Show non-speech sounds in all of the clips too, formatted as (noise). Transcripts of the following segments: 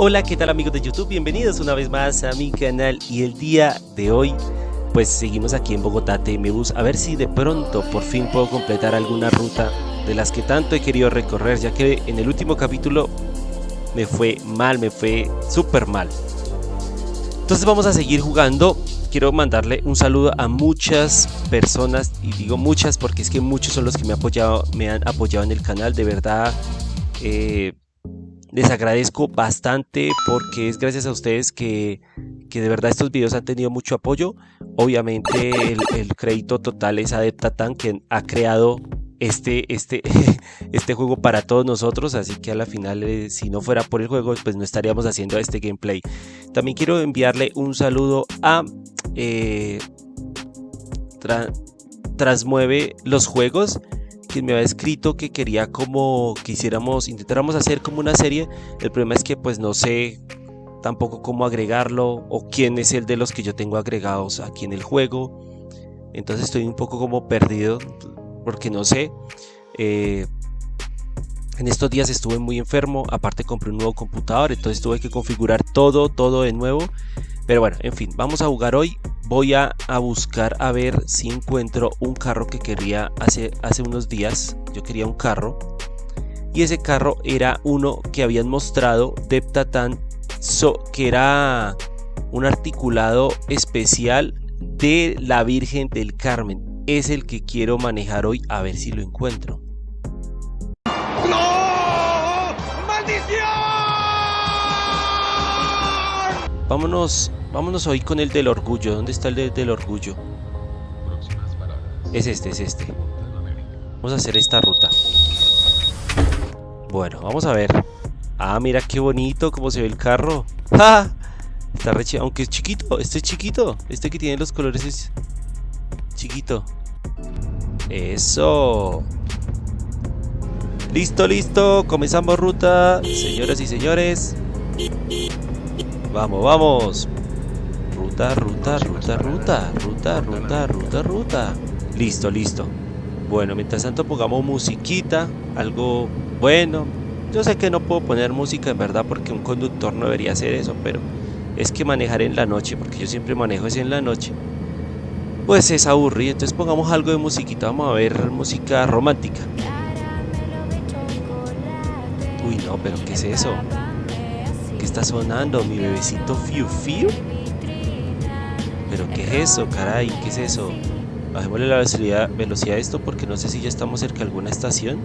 Hola, ¿qué tal amigos de YouTube? Bienvenidos una vez más a mi canal y el día de hoy pues seguimos aquí en Bogotá TM a ver si de pronto por fin puedo completar alguna ruta de las que tanto he querido recorrer ya que en el último capítulo me fue mal, me fue súper mal. Entonces vamos a seguir jugando. Quiero mandarle un saludo a muchas personas y digo muchas porque es que muchos son los que me, apoyado, me han apoyado en el canal, de verdad. Eh, les agradezco bastante porque es gracias a ustedes que, de verdad estos videos han tenido mucho apoyo. Obviamente el, crédito total es a Deptatan quien ha creado este, este, (laughs) este juego para todos nosotros, así que a la final eh, si no fuera por el juego pues no estaríamos haciendo este gameplay. También quiero enviarle un saludo a... Eh, Transmueve los juegos quien me había escrito que quería como que hiciéramos, intentáramos hacer como una serie. El problema es que pues no sé tampoco cómo agregarlo o quién es el de los que yo tengo agregados aquí en el juego. Entonces estoy un poco como perdido porque no sé. Eh, en estos días estuve muy enfermo, aparte compré un nuevo computador, entonces tuve que configurar todo, todo de nuevo. Pero bueno, en fin, vamos a jugar hoy voy a, buscar a ver si encuentro un carro que quería hace, hace unos días. Yo quería un carro. Y ese carro era uno que habían mostrado de so, que era un articulado especial de la Virgen del Carmen. Es el que quiero manejar hoy a ver si lo encuentro. Vámonos Vámonos hoy con el del orgullo. ¿Dónde está el del orgullo? Es este, es este. Vamos a hacer esta ruta. Bueno, vamos a ver. Ah, mira qué bonito cómo se ve el carro. (laughs) ¡Ja! Está re Aunque es chiquito. Este es chiquito. Este que tiene los colores es chiquito. Eso. Listo, listo. Comenzamos ruta. Señoras y señores. Vamos, vamos ruta, ruta, ruta, ruta, ruta, ruta, ruta, ruta. Listo, listo. Bueno, mientras tanto pongamos musiquita, algo bueno. Yo sé que no puedo poner música en verdad porque un conductor no debería hacer eso, pero es que manejar en la noche, porque yo siempre manejo así en la noche, pues es aburrido. Entonces pongamos algo de musiquita, vamos a ver música romántica. Uy, no, pero ¿qué es eso? ¿Qué está sonando? ¿Mi bebecito Fiu Fiu? ¿Pero qué es eso, caray? ¿Qué es eso? Bajémosle la velocidad, velocidad a esto porque no sé si ya estamos cerca de alguna estación.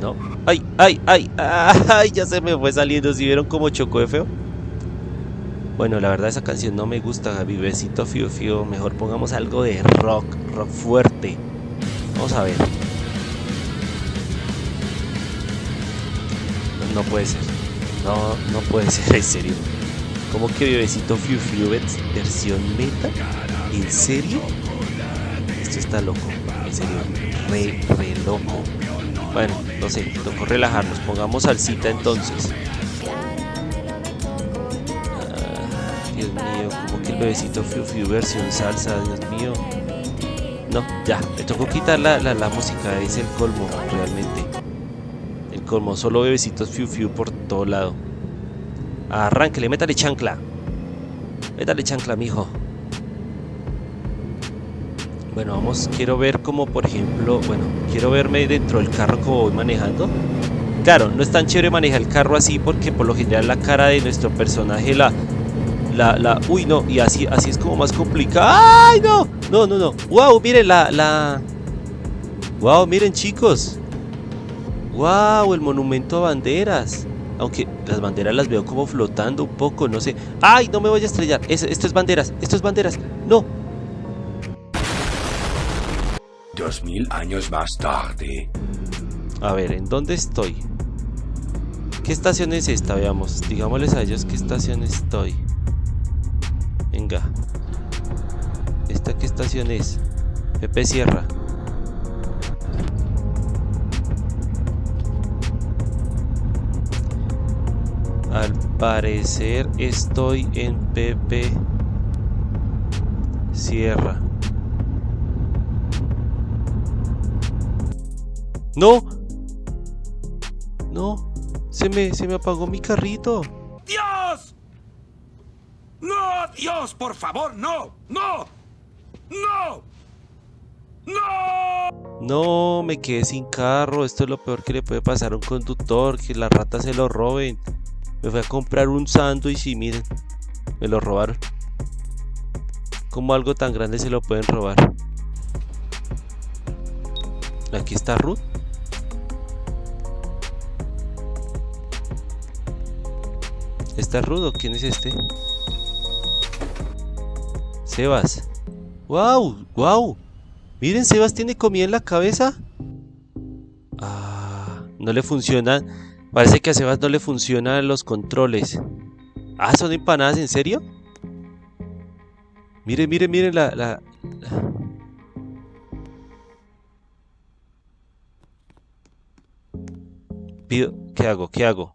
No. ¡Ay, ay, ay! ¡Ay! Ya se me fue saliendo. ¿Si vieron cómo chocó de feo? Bueno, la verdad esa canción no me gusta, Vivecito Fiu Fiu. Mejor pongamos algo de rock, rock fuerte. Vamos a ver. No, puede ser. No, no puede ser, (laughs) en serio. ¿Cómo que bebecito Fiu Fiu versión meta? ¿En serio? Esto está loco, en serio, re, re loco. Bueno, no sé, tocó relajarnos, pongamos salsita entonces. Ah, Dios mío, como que el bebecito Fiu Fiu versión salsa, Dios mío. No, ya, me tocó quitar la, la, música, es el colmo, realmente. El colmo, solo bebecitos Fiu Fiu por todo lado. Arránquele, métale chancla. Métale chancla, mijo. Bueno, vamos, quiero ver como por ejemplo, bueno, quiero verme dentro del carro como voy manejando. Claro, no es tan chévere manejar el carro así porque por lo general la cara de nuestro personaje la... La, la, uy no, y así, así es como más complicado. ¡Ay no! No, no, no. ¡Wow! Miren la, la... ¡Wow! Miren chicos. ¡Wow! El monumento a banderas. Aunque las banderas las veo como flotando un poco, no sé. ¡Ay! No me voy a estrellar. esto es banderas, esto es banderas. ¡No! Dos mil años más tarde. A ver, ¿en dónde estoy? ¿Qué estación es esta? Veamos. Digámosles a ellos qué estación estoy. Venga. ¿Esta qué estación es? Pepe Sierra. Parecer estoy en Pepe Sierra. No. No. Se me, se me apagó mi carrito. ¡Dios! ¡No! ¡Dios, por favor! ¡No! ¡No! ¡No! ¡No! No, me quedé sin carro. Esto es lo peor que le puede pasar a un conductor, que las ratas se lo roben. Me fui a comprar un sándwich y miren, me lo robaron. ¿Cómo algo tan grande se lo pueden robar? Aquí está Ruth. ¿Está Ruth o quién es este? Sebas. ¡Wow! ¡Wow! Miren, Sebas tiene comida en la cabeza. Ah, no le funciona. Parece que a Sebas no le funcionan los controles. Ah, son empanadas, ¿en serio? Miren, miren, miren la, la... Pido, ¿qué hago? ¿Qué hago?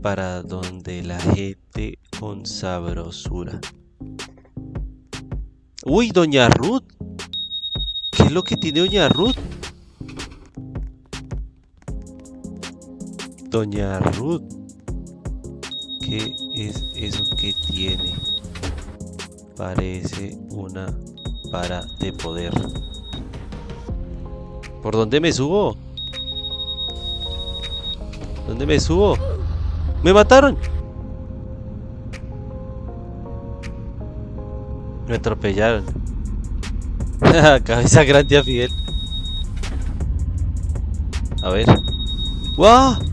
Para donde la gente con sabrosura. Uy, doña Ruth. ¿Qué es lo que tiene doña Ruth? Doña Ruth. ¿Qué es eso que tiene? Parece una para de poder. ¿Por dónde me subo? ¿Dónde me subo? ¡Me mataron! Me atropellaron. (laughs) Cabeza grande a Fidel. A ver. ¡Guau!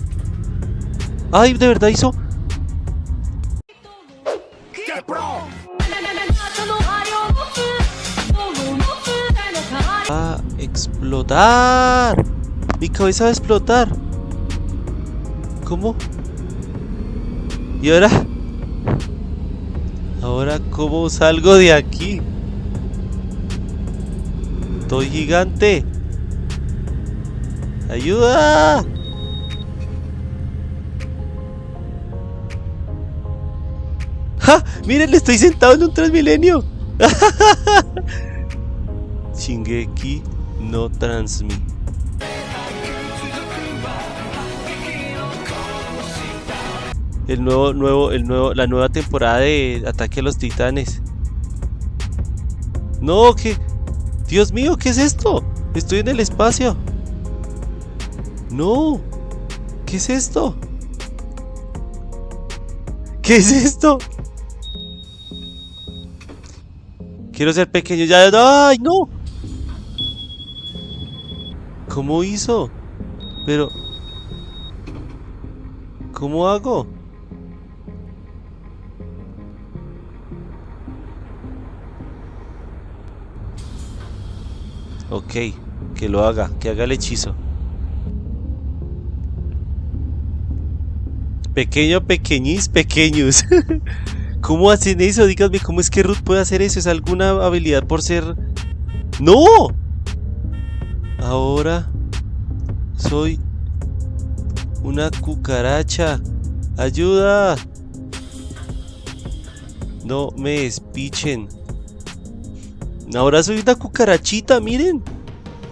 ¡Ay, de verdad hizo! ¡Qué pro! ¡A explotar! Mi cabeza va a explotar. ¿Cómo? ¿Y ahora? Ahora, ¿cómo salgo de aquí? Estoy gigante. ¡Ayuda! ¡Miren! Le estoy sentado en un Transmilenio. (laughs) Shingeki no Transmi. El nuevo, nuevo, el nuevo, la nueva temporada de Ataque a los Titanes. No, que... Dios mío, ¿qué es esto? Estoy en el espacio. No. ¿Qué es esto? ¿Qué es esto? Quiero ser pequeño ya. ¡Ay, no! ¿Cómo hizo? Pero... ¿Cómo hago? Ok, que lo haga, que haga el hechizo. Pequeño, pequeñis, pequeños. (laughs) ¿Cómo hacen eso? Díganme, ¿cómo es que Ruth puede hacer eso? ¿Es alguna habilidad por ser...? ¡No! Ahora soy una cucaracha. ¡Ayuda! No me espichen. Ahora soy una cucarachita, miren.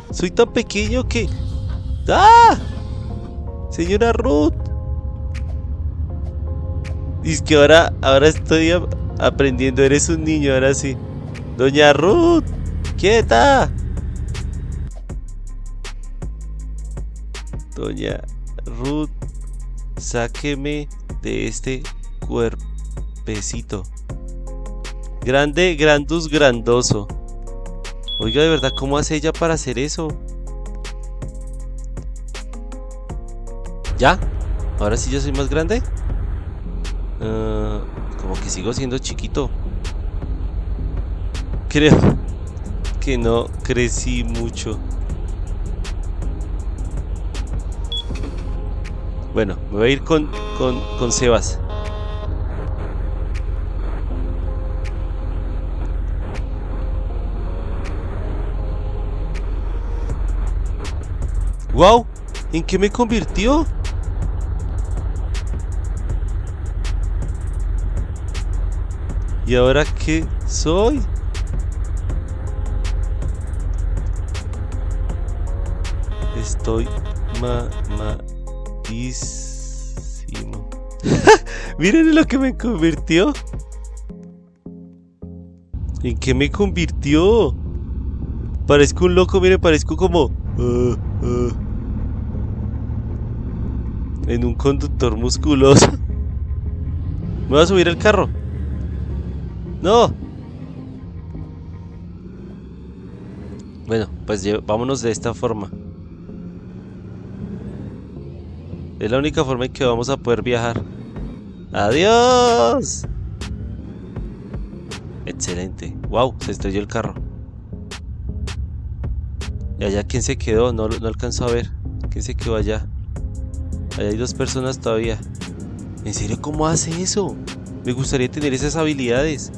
Soy tan pequeño que... ¡Ah! Señora Ruth. Y es que ahora, ahora estoy aprendiendo. Eres un niño, ahora sí. Doña Ruth. Quieta. Doña Ruth. Sáqueme de este cuerpecito. Grande, grandus, grandoso. Oiga, de verdad, ¿cómo hace ella para hacer eso? ¿Ya? ¿Ahora sí ya soy más grande? Uh, como que sigo siendo chiquito. Creo que no crecí mucho. Bueno, me voy a ir con, con, con Sebas. ¡Wow! ¿En qué me convirtió? ¿Y ahora qué soy? Estoy mamadísimo. (laughs) Miren en lo que me convirtió. ¿En qué me convirtió? Parezco un loco, miren, parezco como... uh, uh, en un conductor musculoso. (laughs) Me voy a subir al carro. No. Bueno, pues vámonos de esta forma. Es la única forma en que vamos a poder viajar. ¡Adiós! Excelente. Wow, se estrelló el carro. ¿Y allá quién se quedó? No, no alcanzo a ver. ¿Quién se quedó allá? Allá hay dos personas todavía. ¿En serio cómo hace eso? Me gustaría tener esas habilidades.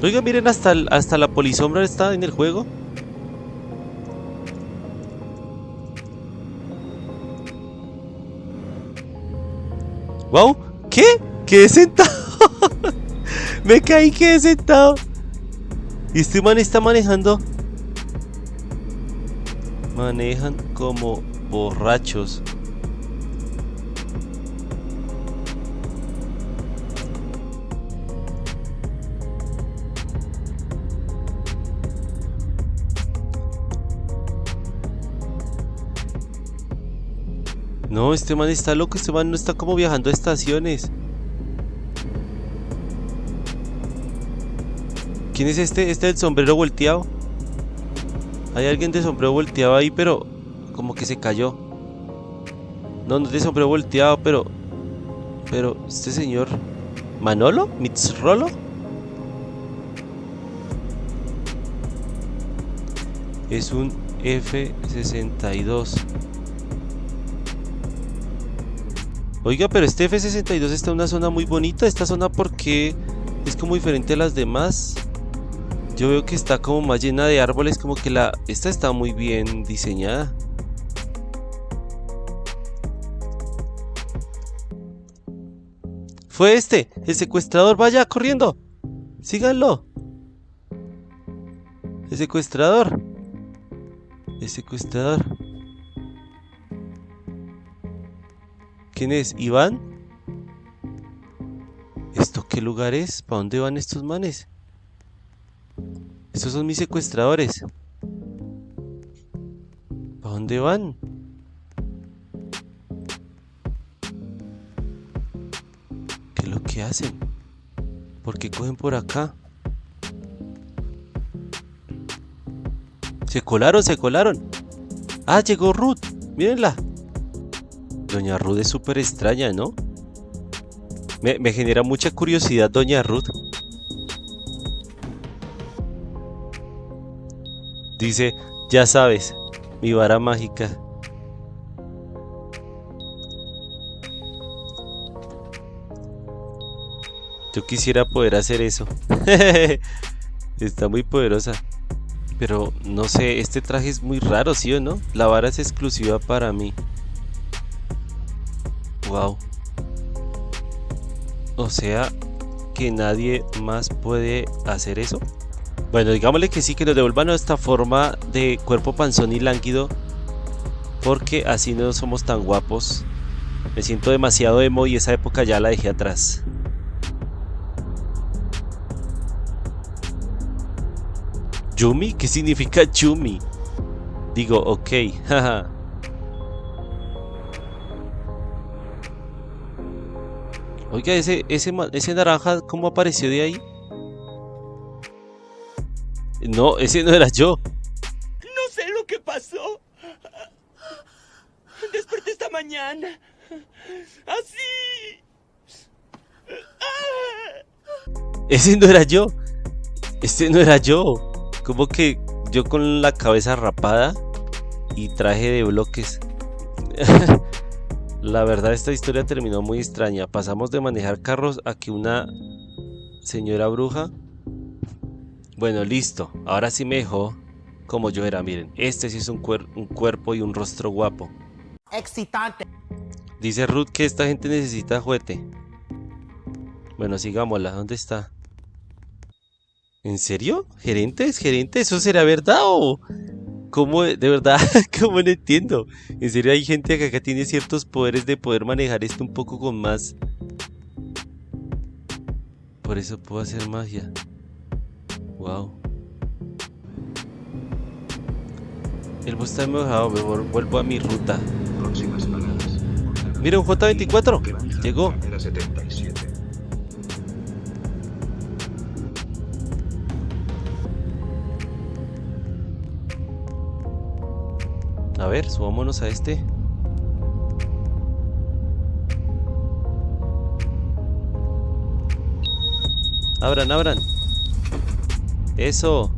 Oiga, miren, hasta, hasta la polisombra está en el juego. ¡Wow! ¿Qué? Quedé sentado. (laughs) Me caí, quedé sentado. Y este man está manejando. Manejan como borrachos. No, este man está loco, este man no está como viajando a estaciones. ¿Quién es este? Este del sombrero volteado. Hay alguien de sombrero volteado ahí, pero como que se cayó. No, no es de sombrero volteado, pero... Pero, este señor... ¿Manolo? ¿Mitzrolo? Es un F-62. Oiga, pero este F-62 está en una zona muy bonita. Esta zona, ¿por qué es como diferente a las demás? Yo veo que está como más llena de árboles, como que la... Esta está muy bien diseñada. Fue este, el secuestrador, vaya, corriendo. Síganlo. El secuestrador. El secuestrador. ¿Quién es? ¿Iván? ¿Esto qué lugar es? ¿Para dónde van estos manes? Estos son mis secuestradores. ¿Para dónde van? ¿Qué es lo que hacen? ¿Por qué cogen por acá? Se colaron, se colaron. Ah, llegó Ruth. Mírenla. Doña Ruth es súper extraña, ¿no? Me, me genera mucha curiosidad Doña Ruth. Dice, ya sabes, mi vara mágica. Yo quisiera poder hacer eso. (laughs) Está muy poderosa. Pero no sé, este traje es muy raro, ¿sí o no? La vara es exclusiva para mí. Wow. O sea, que nadie más puede hacer eso. Bueno, digámosle que sí, que nos devuelvan nuestra forma de cuerpo panzón y lánguido. Porque así no somos tan guapos. Me siento demasiado emo y esa época ya la dejé atrás. ¿Yumi? ¿Qué significa Yumi? Digo, ok, (laughs) jaja. Oiga, ese, ese, ese naranja, ¿cómo apareció de ahí? No, ese no era yo. No sé lo que pasó. Desperté esta mañana. Así. Ese no era yo. Este no era yo. Como que yo con la cabeza rapada y traje de bloques. (laughs) la verdad esta historia terminó muy extraña. Pasamos de manejar carros a que una señora bruja... Bueno, listo. Ahora sí me dejó como yo era. Miren, este sí es un, cuer- un cuerpo y un rostro guapo. excitante. Dice Ruth que esta gente necesita juguete. Bueno, sigámosla. ¿Dónde está? ¿En serio? ¿Gerentes? ¿Gerente? ¿Eso será verdad o...? ¿Cómo? De verdad, (laughs) ¿cómo no entiendo? En serio hay gente que acá tiene ciertos poderes de poder manejar esto un poco con más... Por eso puedo hacer magia. Wow. El bus está mojado, me vuelvo a mi ruta. Mira un J24. Granja, Llegó. Carrera 77. Ver, subámonos a este. Abran, abran. Eso.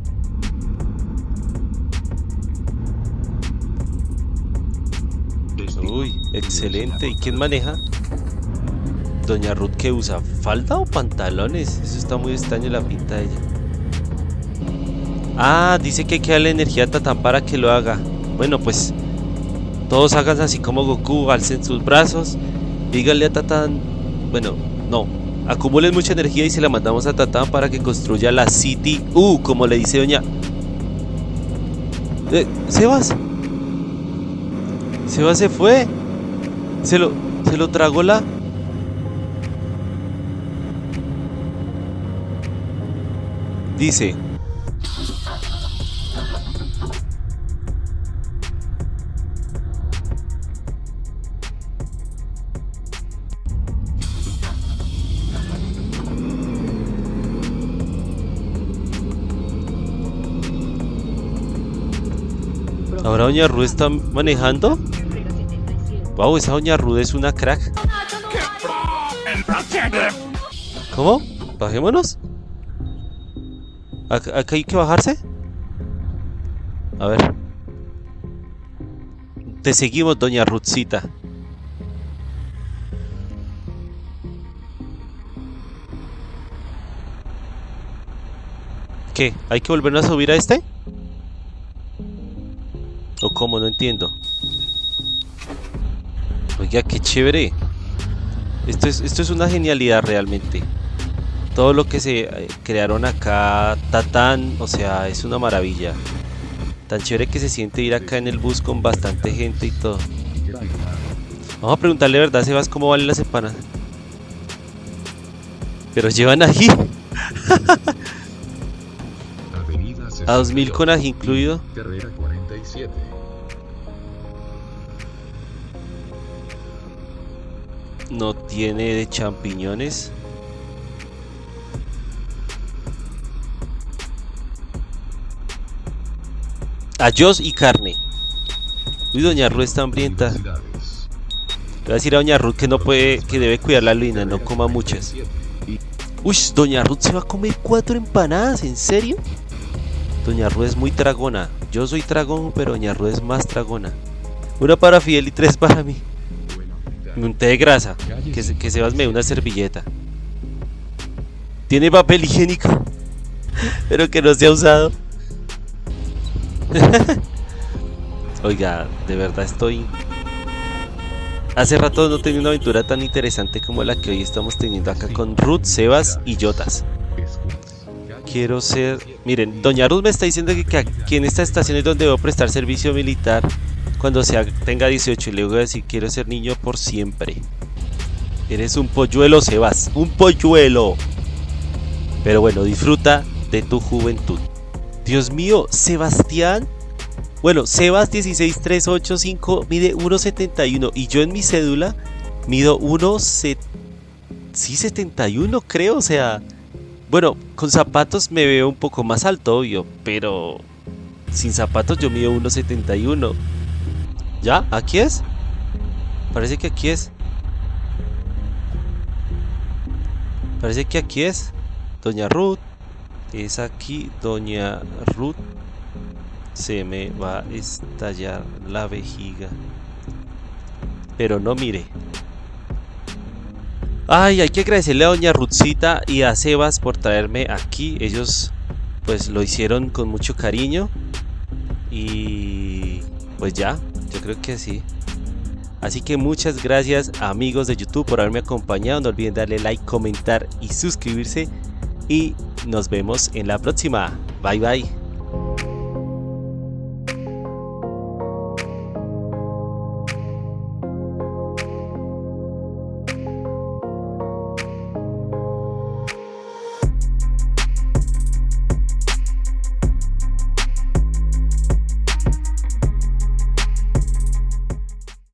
Uy, excelente. ¿Y quién maneja? Doña Ruth, ¿qué usa? ¿Falda o pantalones? Eso está muy extraño la pinta de ella. Ah, dice que hay que darle energía a Tatán para que lo haga. Bueno, pues todos hagan así como Goku, alcen sus brazos, díganle a Tatán, bueno, no, acumulen mucha energía y se la mandamos a Tatán para que construya la City U, como le dice doña... Eh, Sebas. Sebas se fue. Se lo, se lo tragó la... Dice... Ahora Doña Ruth está manejando. Wow, esa Doña Ruth es una crack. ¿Cómo? Bajémonos. ¿Acá, hay que bajarse? A ver. Te seguimos, Doña Ruthcita. ¿Qué? ¿Hay que volvernos a subir a este? ¿O cómo? No entiendo. Oiga, qué chévere. Esto es, esto es una genialidad realmente. Todo lo que se eh, crearon acá, Tatán, o sea, es una maravilla. Tan chévere que se siente ir acá en el bus con bastante gente y todo. Vamos a preguntarle, ¿verdad, Sebas, cómo valen las empanadas? Pero llevan ají. (laughs) A 2000 62, con ají incluido. Carrera 47. No tiene de champiñones. Ayos y carne. Uy, doña Ruth está hambrienta. Le voy a decir a doña Ruth que no puede, que debe cuidar la luna, no coma muchas. Uy, doña Ruth se va a comer cuatro empanadas, ¿en serio? Doña Ruth es muy tragona. Yo soy tragón, pero doña Ruth es más tragona. Una para Fidel y tres para mí. Un té de grasa. Que, se- que Sebas me dé una servilleta. Tiene papel higiénico. (laughs) Pero que no se ha usado. (laughs) Oiga, de verdad estoy... Hace rato no tenía una aventura tan interesante como la que hoy estamos teniendo acá con Ruth, Sebas y Jotas. Quiero ser... Miren, Doña Ruth me está diciendo que, que aquí en esta estación es donde debo prestar servicio militar cuando sea, tenga 18 y le voy a decir quiero ser niño por siempre. Eres un polluelo, Sebas. Un polluelo. Pero bueno, disfruta de tu juventud. Dios mío, Sebastián. Bueno, Sebas 16385 mide 1.71 y yo en mi cédula mido 1.71 sí, 71 creo, o sea, bueno, con zapatos me veo un poco más alto, obvio, pero sin zapatos yo mido 1.71. ¿Ya? ¿Aquí es? Parece que aquí es. Parece que aquí es. Doña Ruth. Es aquí, Doña Ruth. Se me va a estallar la vejiga. Pero no mire. Ay, hay que agradecerle a Doña Ruthcita y a Sebas por traerme aquí. Ellos pues lo hicieron con mucho cariño. Y pues ya, yo creo que sí. Así que muchas gracias amigos de YouTube por haberme acompañado. No olviden darle like, comentar y suscribirse. Y nos vemos en la próxima. Bye bye.